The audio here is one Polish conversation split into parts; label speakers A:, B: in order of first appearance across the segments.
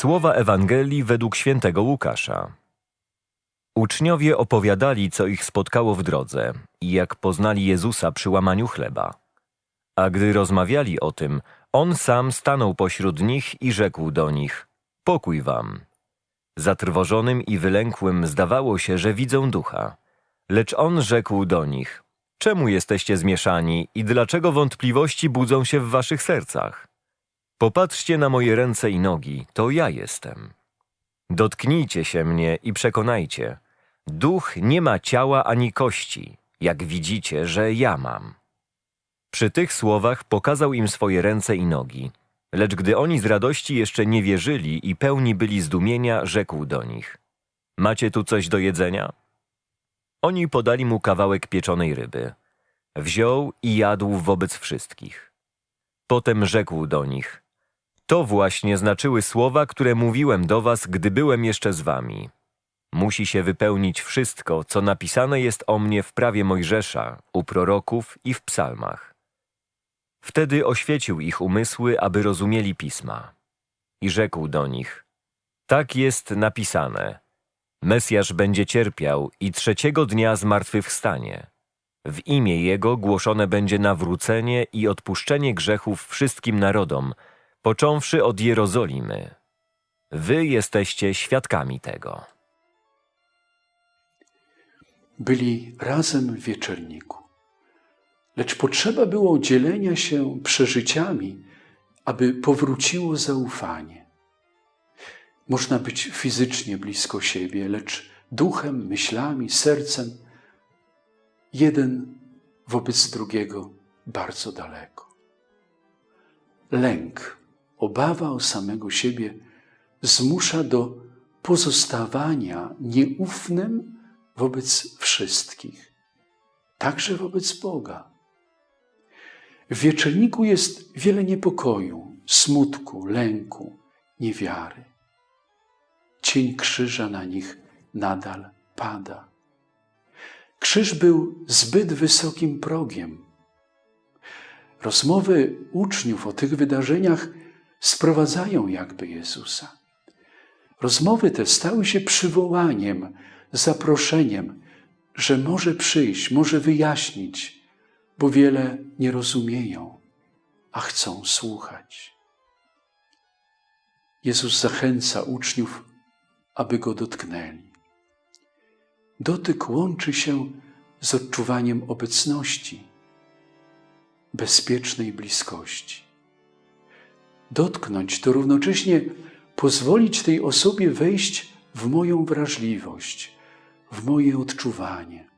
A: Słowa Ewangelii według świętego Łukasza. Uczniowie opowiadali, co ich spotkało w drodze i jak poznali Jezusa przy łamaniu chleba. A gdy rozmawiali o tym, on sam stanął pośród nich i rzekł do nich: Pokój wam. Zatrwożonym i wylękłym zdawało się, że widzą ducha. Lecz on rzekł do nich: Czemu jesteście zmieszani i dlaczego wątpliwości budzą się w waszych sercach? Popatrzcie na moje ręce i nogi, to ja jestem. Dotknijcie się mnie i przekonajcie. Duch nie ma ciała ani kości, jak widzicie, że ja mam. Przy tych słowach pokazał im swoje ręce i nogi. Lecz gdy oni z radości jeszcze nie wierzyli i pełni byli zdumienia, rzekł do nich: Macie tu coś do jedzenia? Oni podali mu kawałek pieczonej ryby. Wziął i jadł wobec wszystkich. Potem rzekł do nich: To właśnie znaczyły słowa, które mówiłem do was, gdy byłem jeszcze z wami. Musi się wypełnić wszystko, co napisane jest o mnie w prawie Mojżesza, u proroków i w psalmach. Wtedy oświecił ich umysły, aby rozumieli pisma. I rzekł do nich: Tak jest napisane. Mesjasz będzie cierpiał i trzeciego dnia zmartwychwstanie. W imię Jego głoszone będzie nawrócenie i odpuszczenie grzechów wszystkim narodom, począwszy od Jerozolimy. Wy jesteście świadkami tego.
B: byli razem w wieczerniku. Lecz potrzeba było dzielenia się przeżyciami, aby powróciło zaufanie. Można być fizycznie blisko siebie, lecz duchem, myślami, sercem jeden wobec drugiego bardzo daleko. Lęk, obawa o samego siebie zmusza do pozostawania nieufnym wobec wszystkich, także wobec Boga. W wieczerniku jest wiele niepokoju, smutku, lęku, niewiary. Cień krzyża na nich nadal pada. Krzyż był zbyt wysokim progiem. Rozmowy uczniów o tych wydarzeniach sprowadzają jakby Jezusa. Rozmowy te stały się przywołaniem, zaproszeniem, że może przyjść, może wyjaśnić, bo wiele nie rozumieją, a chcą słuchać. Jezus zachęca uczniów, aby go dotknęli. Dotyk łączy się z odczuwaniem obecności, bezpiecznej bliskości. Dotknąć to równocześnie pozwolić tej osobie wejść w moją wrażliwość, w moje odczuwanie.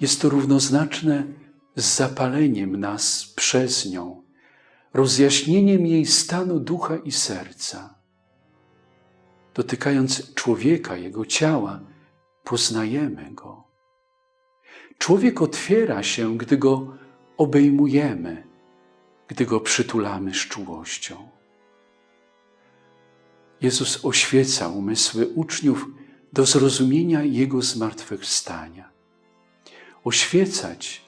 B: Jest to równoznaczne z zapaleniem nas przez nią, rozjaśnieniem jej stanu ducha i serca. Dotykając człowieka, jego ciała, poznajemy go. Człowiek otwiera się, gdy go obejmujemy, gdy go przytulamy z czułością. Jezus oświeca umysły uczniów do zrozumienia Jego zmartwychwstania. Oświecać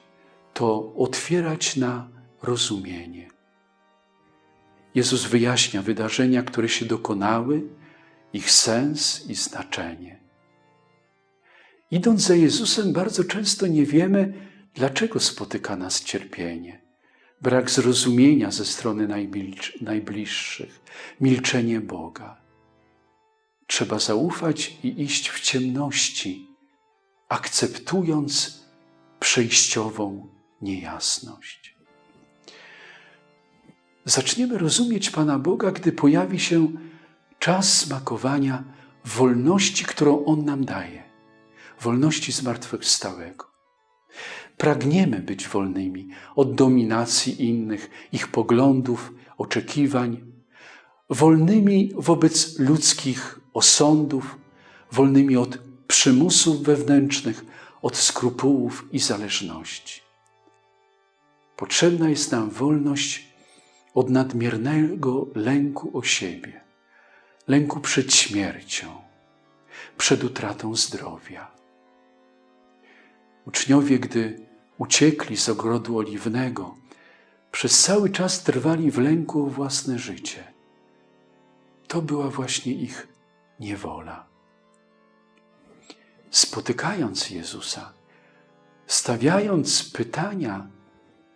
B: to otwierać na rozumienie. Jezus wyjaśnia wydarzenia, które się dokonały, ich sens i znaczenie. Idąc za Jezusem, bardzo często nie wiemy, dlaczego spotyka nas cierpienie. Brak zrozumienia ze strony najbliższych, milczenie Boga. Trzeba zaufać i iść w ciemności, akceptując przejściową niejasność. Zaczniemy rozumieć Pana Boga, gdy pojawi się czas smakowania wolności, którą On nam daje, wolności zmartwychwstałego. Pragniemy być wolnymi od dominacji innych, ich poglądów, oczekiwań, wolnymi wobec ludzkich osądów, wolnymi od przymusów wewnętrznych, od skrupułów i zależności. Potrzebna jest nam wolność od nadmiernego lęku o siebie, lęku przed śmiercią, przed utratą zdrowia. Uczniowie, gdy uciekli z ogrodu oliwnego, przez cały czas trwali w lęku o własne życie to była właśnie ich niewola. Spotykając Jezusa, stawiając pytania,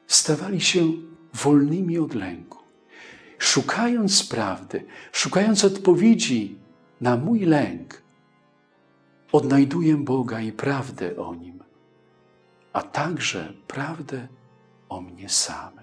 B: stawali się wolnymi od lęku. Szukając prawdy, szukając odpowiedzi na mój lęk, odnajduję Boga i prawdę o Nim, a także prawdę o mnie samym.